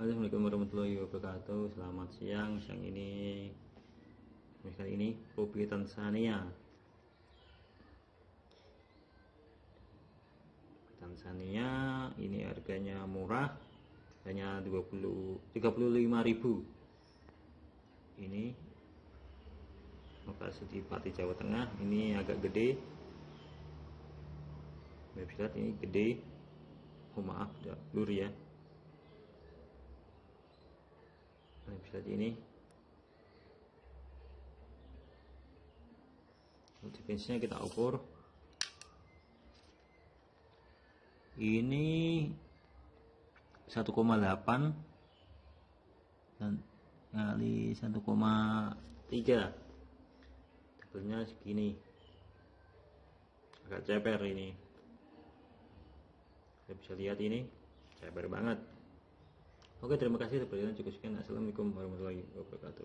Assalamualaikum warahmatullahi wabarakatuh. Selamat siang Siang ini. Kali ini Kopi Tanzania. Tanzania Ini harganya murah. Hanya 20 35.000 Ini Lokasi di Pati Jawa Tengah. Ini agak gede. Lihat ini gede. Oh maaf, blur ya Lihat ini. Defense kita ukur. Ini 1,8 dan kali 1,3 tebelnya segini. Agak ceper ini. Saya bisa lihat ini ceper banget Oke, terima kasih. sudah berjalan cukup sekian. Assalamualaikum warahmatullahi wabarakatuh.